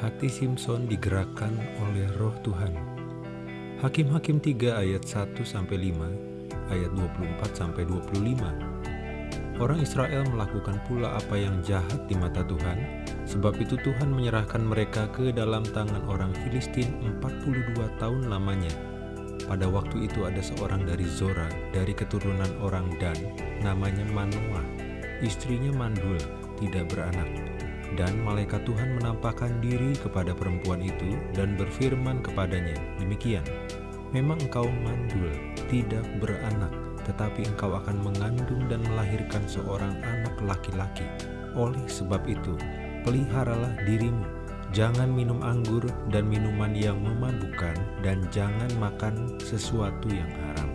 Hati Simpson digerakkan oleh roh Tuhan. Hakim-hakim 3 ayat 1-5, ayat 24-25. Orang Israel melakukan pula apa yang jahat di mata Tuhan, sebab itu Tuhan menyerahkan mereka ke dalam tangan orang Filistin 42 tahun lamanya. Pada waktu itu ada seorang dari Zora, dari keturunan orang Dan, namanya Manoah. Istrinya mandul, tidak beranak dan malaikat Tuhan menampakkan diri kepada perempuan itu dan berfirman kepadanya, demikian, Memang engkau mandul, tidak beranak, tetapi engkau akan mengandung dan melahirkan seorang anak laki-laki. Oleh sebab itu, peliharalah dirimu, jangan minum anggur dan minuman yang memabukkan, dan jangan makan sesuatu yang haram.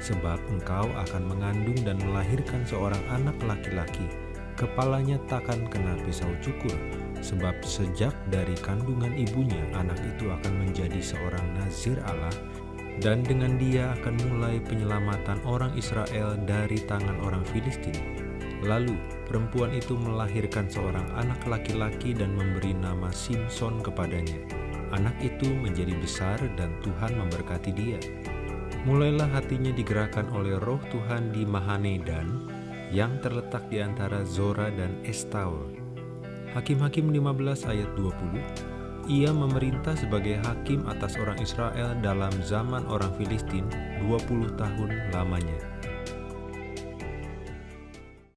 Sebab engkau akan mengandung dan melahirkan seorang anak laki-laki, kepalanya takkan kena pisau cukur, sebab sejak dari kandungan ibunya anak itu akan menjadi seorang nazir Allah, dan dengan dia akan mulai penyelamatan orang Israel dari tangan orang Filistin. Lalu perempuan itu melahirkan seorang anak laki-laki dan memberi nama Simpson kepadanya. Anak itu menjadi besar dan Tuhan memberkati dia. Mulailah hatinya digerakkan oleh roh Tuhan di Mahanedan, yang terletak di antara Zora dan Estaol. Hakim-hakim 15 ayat 20, ia memerintah sebagai hakim atas orang Israel dalam zaman orang Filistin 20 tahun lamanya.